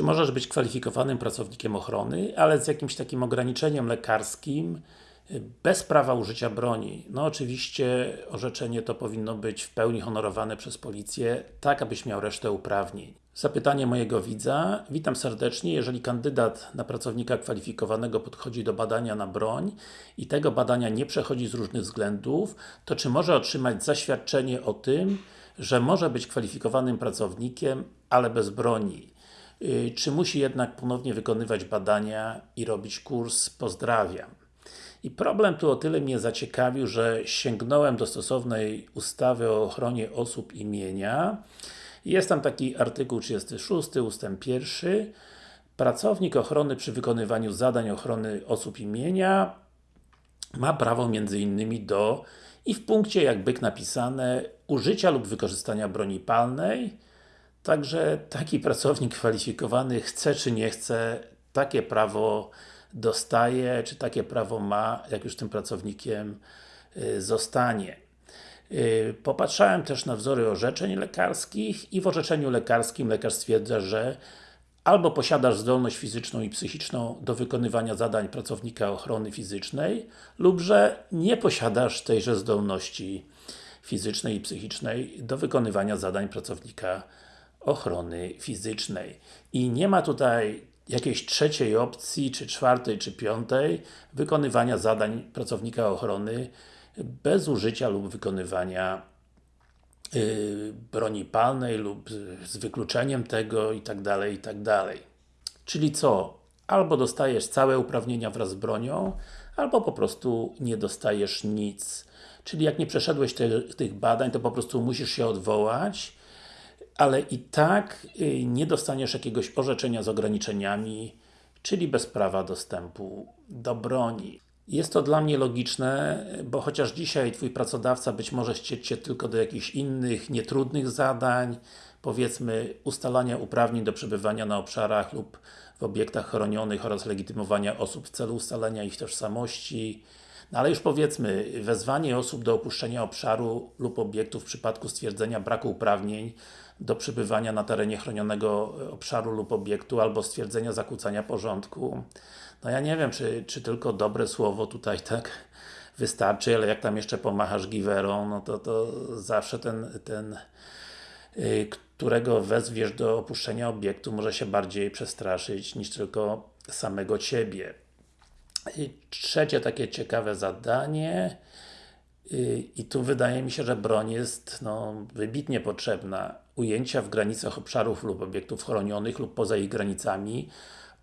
Czy możesz być kwalifikowanym pracownikiem ochrony, ale z jakimś takim ograniczeniem lekarskim, bez prawa użycia broni. No oczywiście orzeczenie to powinno być w pełni honorowane przez policję, tak abyś miał resztę uprawnień. Zapytanie mojego widza. Witam serdecznie. Jeżeli kandydat na pracownika kwalifikowanego podchodzi do badania na broń i tego badania nie przechodzi z różnych względów, to czy może otrzymać zaświadczenie o tym, że może być kwalifikowanym pracownikiem, ale bez broni? Yy, czy musi jednak ponownie wykonywać badania i robić kurs? Pozdrawiam. I problem tu o tyle mnie zaciekawił, że sięgnąłem do stosownej ustawy o ochronie osób imienia. Jest tam taki artykuł 36, ustęp 1. Pracownik ochrony przy wykonywaniu zadań ochrony osób imienia ma prawo innymi do i w punkcie jak byk napisane użycia lub wykorzystania broni palnej Także taki pracownik kwalifikowany chce czy nie chce takie prawo dostaje, czy takie prawo ma, jak już tym pracownikiem y, zostanie. Y, popatrzałem też na wzory orzeczeń lekarskich i w orzeczeniu lekarskim lekarz stwierdza, że albo posiadasz zdolność fizyczną i psychiczną do wykonywania zadań pracownika ochrony fizycznej, lub że nie posiadasz tejże zdolności fizycznej i psychicznej do wykonywania zadań pracownika ochrony fizycznej. I nie ma tutaj jakiejś trzeciej opcji, czy czwartej, czy piątej wykonywania zadań pracownika ochrony bez użycia lub wykonywania yy, broni palnej lub z wykluczeniem tego i tak dalej, i tak. Czyli co? Albo dostajesz całe uprawnienia wraz z bronią, albo po prostu nie dostajesz nic. Czyli jak nie przeszedłeś te, tych badań, to po prostu musisz się odwołać ale i tak y, nie dostaniesz jakiegoś orzeczenia z ograniczeniami, czyli bez prawa dostępu do broni. Jest to dla mnie logiczne, bo chociaż dzisiaj Twój pracodawca być może ścieć Cię tylko do jakichś innych, nietrudnych zadań, powiedzmy ustalania uprawnień do przebywania na obszarach lub w obiektach chronionych oraz legitymowania osób w celu ustalenia ich tożsamości, no ale już powiedzmy, wezwanie osób do opuszczenia obszaru lub obiektu w przypadku stwierdzenia braku uprawnień do przebywania na terenie chronionego obszaru lub obiektu, albo stwierdzenia zakłócania porządku. No ja nie wiem, czy, czy tylko dobre słowo tutaj tak wystarczy, ale jak tam jeszcze pomachasz giwerą, no to, to zawsze ten, ten yy, którego wezwiesz do opuszczenia obiektu może się bardziej przestraszyć niż tylko samego Ciebie. I trzecie takie ciekawe zadanie i tu wydaje mi się, że broń jest no, wybitnie potrzebna. Ujęcia w granicach obszarów lub obiektów chronionych lub poza ich granicami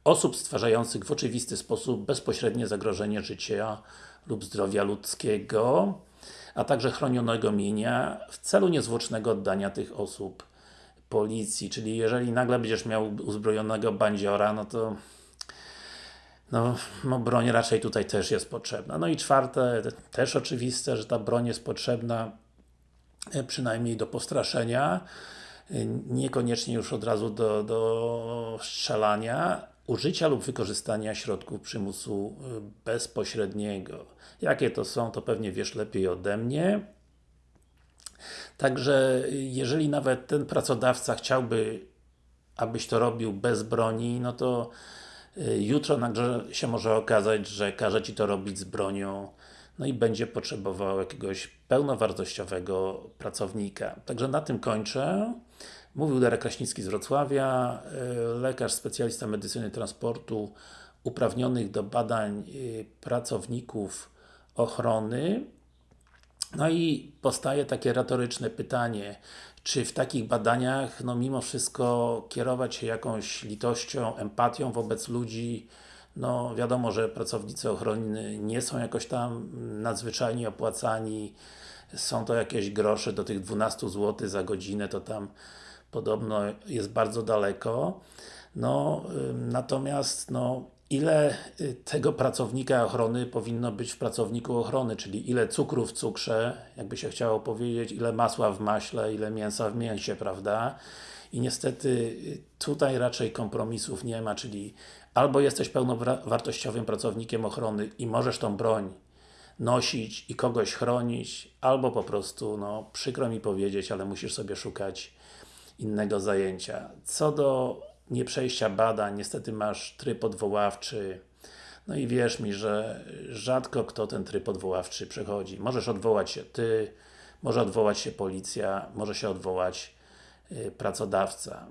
osób stwarzających w oczywisty sposób bezpośrednie zagrożenie życia lub zdrowia ludzkiego, a także chronionego mienia w celu niezwłocznego oddania tych osób policji. Czyli jeżeli nagle będziesz miał uzbrojonego bandziora, no to no, no broń raczej tutaj też jest potrzebna. No i czwarte, też oczywiste, że ta broń jest potrzebna e, przynajmniej do postraszenia, e, niekoniecznie już od razu do, do strzelania, użycia lub wykorzystania środków przymusu e, bezpośredniego. Jakie to są, to pewnie wiesz lepiej ode mnie. Także, jeżeli nawet ten pracodawca chciałby, abyś to robił bez broni, no to jutro nagle się może okazać, że każe Ci to robić z bronią, no i będzie potrzebował jakiegoś pełnowartościowego pracownika. Także na tym kończę. Mówił Darek Kraśnicki z Wrocławia, y, lekarz, specjalista medycyny transportu, uprawnionych do badań y, pracowników ochrony. No i powstaje takie retoryczne pytanie, czy w takich badaniach, no mimo wszystko kierować się jakąś litością, empatią wobec ludzi, no wiadomo, że pracownicy ochrony nie są jakoś tam nadzwyczajnie opłacani, są to jakieś grosze do tych 12 zł za godzinę, to tam podobno jest bardzo daleko. No, natomiast no, ile y, tego pracownika ochrony powinno być w pracowniku ochrony, czyli ile cukru w cukrze, jakby się chciało powiedzieć, ile masła w maśle, ile mięsa w mięsie, prawda? I niestety y, tutaj raczej kompromisów nie ma, czyli albo jesteś pełnowartościowym pracownikiem ochrony i możesz tą broń nosić i kogoś chronić, albo po prostu, no przykro mi powiedzieć, ale musisz sobie szukać innego zajęcia. Co do nie przejścia badań, niestety masz tryb odwoławczy, no i wierz mi, że rzadko kto ten tryb odwoławczy przechodzi. Możesz odwołać się Ty, może odwołać się Policja, może się odwołać y, pracodawca.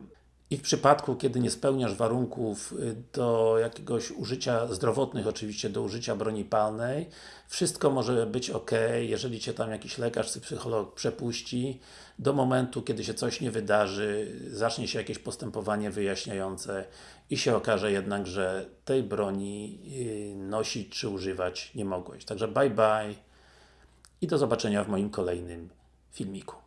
I w przypadku, kiedy nie spełniasz warunków y, do jakiegoś użycia zdrowotnych, oczywiście do użycia broni palnej, wszystko może być ok, jeżeli Cię tam jakiś lekarz czy psycholog przepuści, do momentu, kiedy się coś nie wydarzy, zacznie się jakieś postępowanie wyjaśniające i się okaże jednak, że tej broni y, nosić czy używać nie mogłeś. Także bye bye i do zobaczenia w moim kolejnym filmiku.